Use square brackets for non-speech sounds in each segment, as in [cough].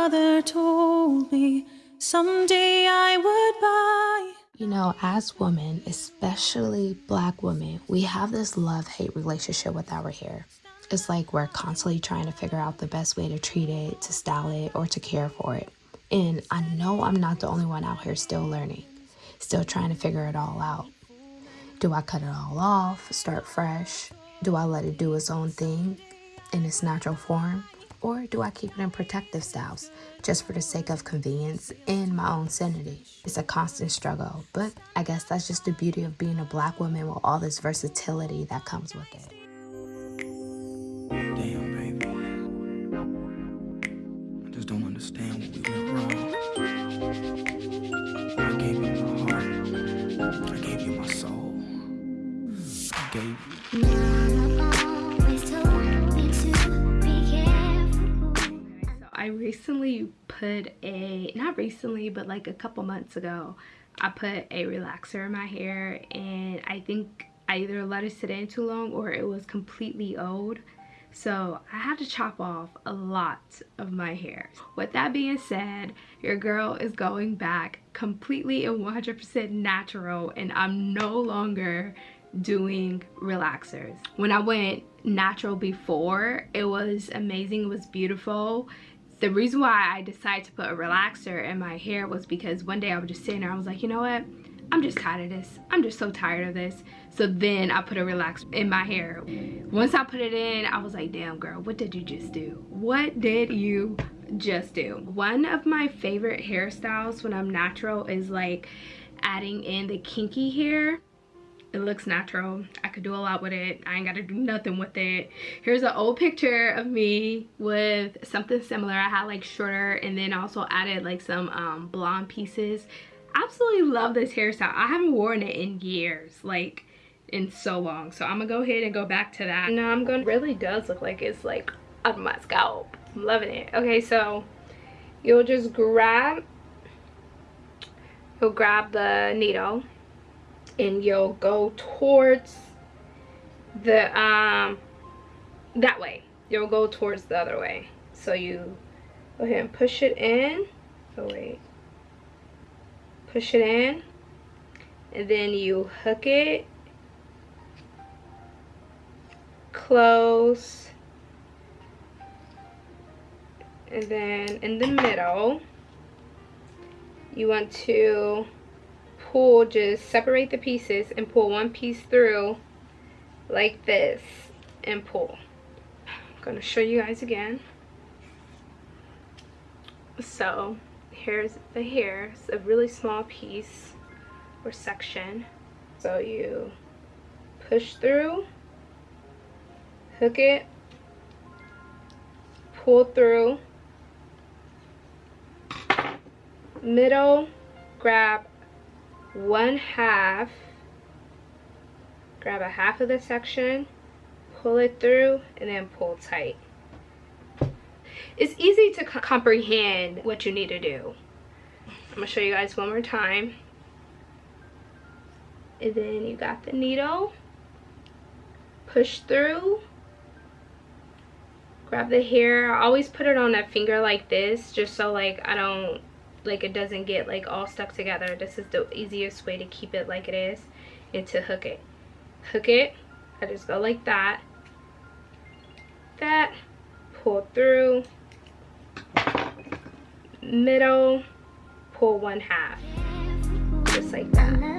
father told me someday I would buy. You know, as women, especially black women, we have this love hate relationship with our hair. It's like we're constantly trying to figure out the best way to treat it, to style it, or to care for it. And I know I'm not the only one out here still learning, still trying to figure it all out. Do I cut it all off, start fresh? Do I let it do its own thing in its natural form? Or do I keep it in protective styles just for the sake of convenience and my own sanity? It's a constant struggle, but I guess that's just the beauty of being a black woman with all this versatility that comes with it. Put a, not recently, but like a couple months ago, I put a relaxer in my hair and I think I either let it sit in too long or it was completely old. So I had to chop off a lot of my hair. With that being said, your girl is going back completely and 100% natural and I'm no longer doing relaxers. When I went natural before, it was amazing, it was beautiful the reason why I decided to put a relaxer in my hair was because one day I was just sitting there, I was like, you know what? I'm just tired of this. I'm just so tired of this. So then I put a relaxer in my hair. Once I put it in, I was like, damn girl, what did you just do? What did you just do? One of my favorite hairstyles when I'm natural is like adding in the kinky hair it looks natural. I could do a lot with it. I ain't gotta do nothing with it. Here's an old picture of me with something similar. I had like shorter and then also added like some um, blonde pieces. Absolutely love this hairstyle. I haven't worn it in years like in so long. So i'm gonna go ahead and go back to that. Now i'm gonna really does look like it's like on my scalp. I'm loving it. Okay so you'll just grab you'll grab the needle and you'll go towards the um that way. You'll go towards the other way. So you go ahead and push it in. Oh wait. Push it in. And then you hook it close. And then in the middle you want to pull, just separate the pieces and pull one piece through like this and pull. I'm to show you guys again. So here's the hair. It's a really small piece or section. So you push through, hook it, pull through, middle, grab one half grab a half of the section pull it through and then pull tight. It's easy to comprehend what you need to do. I'm gonna show you guys one more time. And then you got the needle. Push through. Grab the hair. I always put it on a finger like this just so like I don't like it doesn't get like all stuck together. This is the easiest way to keep it like it is and to hook it. Hook it. I just go like that. That. Pull through. Middle. Pull one half. Just like that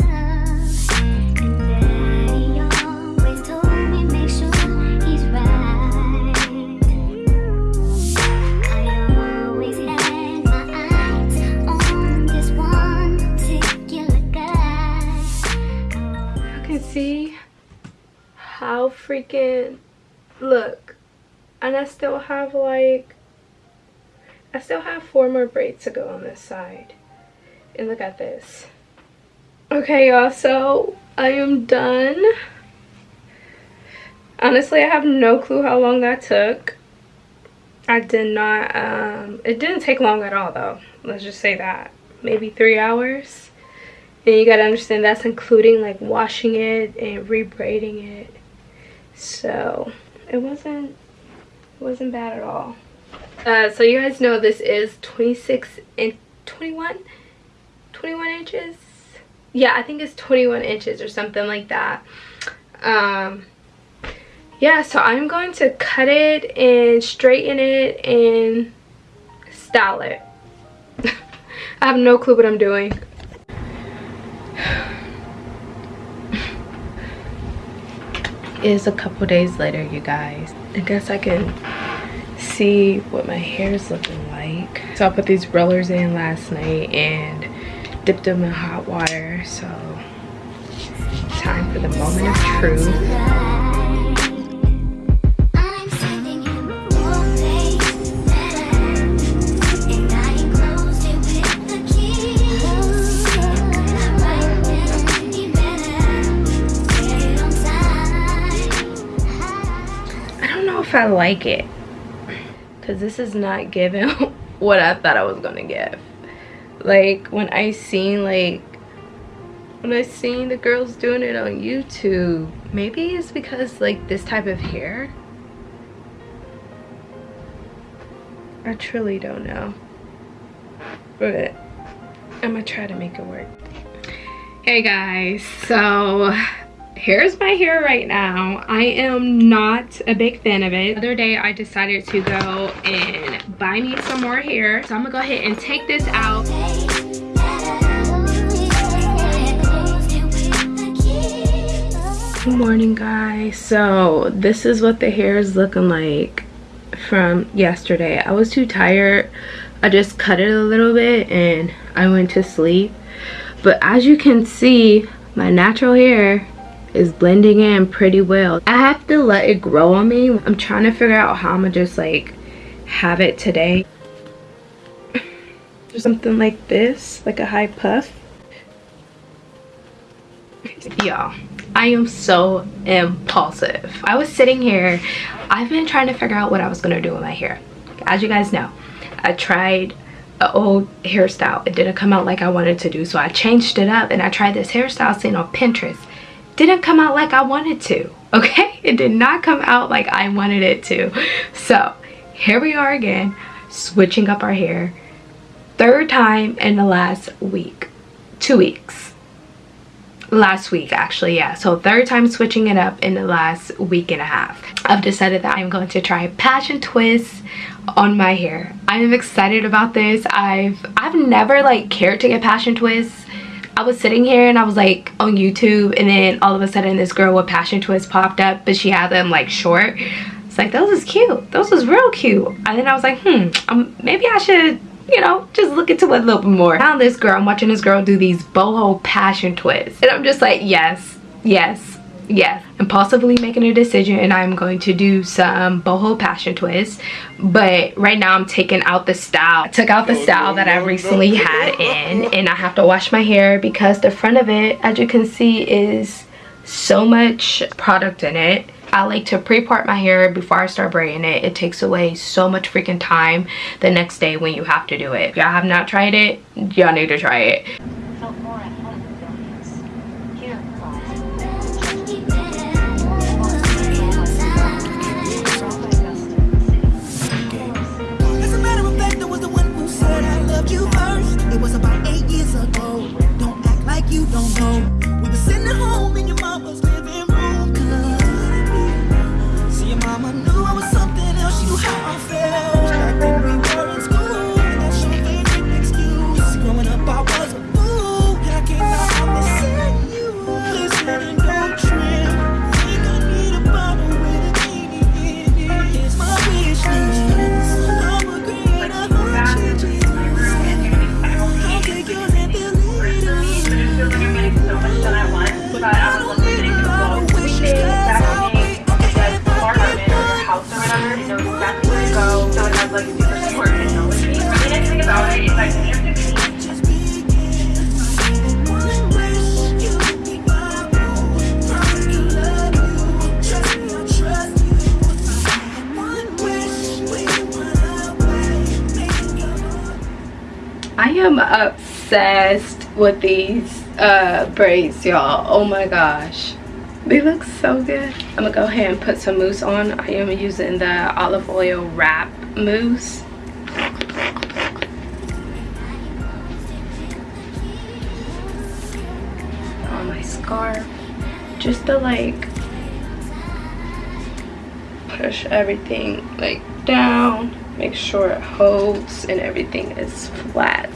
freaking look. And I still have like I still have four more braids to go on this side. And look at this. Okay y'all so I am done. Honestly I have no clue how long that took. I did not um it didn't take long at all though. Let's just say that. Maybe three hours. And you gotta understand that's including like washing it and rebraiding it so it wasn't it wasn't bad at all. Uh, so you guys know this is 26 and 21 21 inches? Yeah i think it's 21 inches or something like that. Um yeah so i'm going to cut it and straighten it and style it. [laughs] I have no clue what i'm doing is a couple days later you guys. I guess i can see what my hair is looking like. So i put these rollers in last night and dipped them in hot water. So time for the moment of truth I like it. Because this is not giving [laughs] what I thought I was gonna give. Like when I seen like when I seen the girls doing it on YouTube maybe it's because like this type of hair? I truly don't know. But I'm gonna try to make it work. Hey guys. So here's my hair right now. I am not a big fan of it. The other day i decided to go and buy me some more hair. So i'm gonna go ahead and take this out. Good morning guys. So this is what the hair is looking like from yesterday. I was too tired. I just cut it a little bit and i went to sleep. But as you can see my natural hair is blending in pretty well. I have to let it grow on me. I'm trying to figure out how I'm gonna just like have it today. [sighs] Something like this, like a high puff. Y'all, I am so impulsive. I was sitting here, I've been trying to figure out what I was gonna do with my hair. As you guys know, I tried an old hairstyle. It didn't come out like I wanted to do, so I changed it up and I tried this hairstyle seen on Pinterest didn't come out like I wanted to, okay? [laughs] It did not come out like I wanted it to. So here we are again, switching up our hair. Third time in the last week, two weeks. Last week actually, yeah. So third time switching it up in the last week and a half. I've decided that I'm going to try passion twists on my hair. I am excited about this. I've I've never like cared to get passion twists I was sitting here and I was like on YouTube and then all of a sudden this girl with passion twist popped up but she had them like short. It's like those is cute. Those is real cute. And then I was like, hmm, um, maybe I should you know, just look into it a little bit more. Now this girl, I'm watching this girl do these boho passion twists. And I'm just like, yes, yes, yes impulsively making a decision and i'm going to do some boho passion twists but right now i'm taking out the style i took out the style that i recently had in and i have to wash my hair because the front of it as you can see is so much product in it I like to pre-part my hair before I start braiding it. It takes away so much freaking time the next day when you have to do it. If y'all have not tried it, y'all need to try it. Obsessed with these uh, braids, y'all. Oh my gosh. They look so good. I'm gonna go ahead and put some mousse on. I am using the olive oil wrap mousse. On my scarf. Just to like push everything like down. Make sure it holds and everything is flat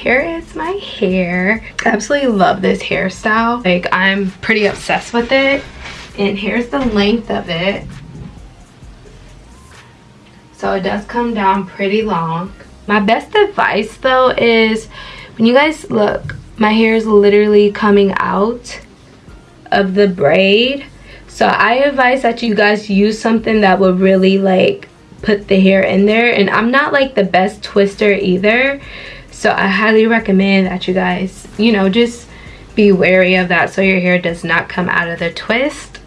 here is my hair. Absolutely love this hairstyle. Like i'm pretty obsessed with it. And here's the length of it. So it does come down pretty long. My best advice though is when you guys look my hair is literally coming out of the braid. So i advise that you guys use something that will really like put the hair in there. And i'm not like the best twister either so i highly recommend that you guys you know just be wary of that so your hair does not come out of the twist.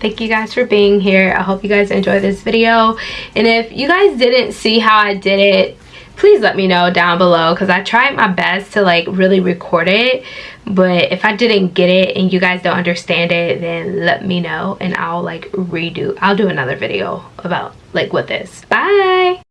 Thank you guys for being here. I hope you guys enjoyed this video. And if you guys didn't see how i did it please let me know down below because i tried my best to like really record it. But if i didn't get it and you guys don't understand it then let me know and i'll like redo i'll do another video about like with this. Bye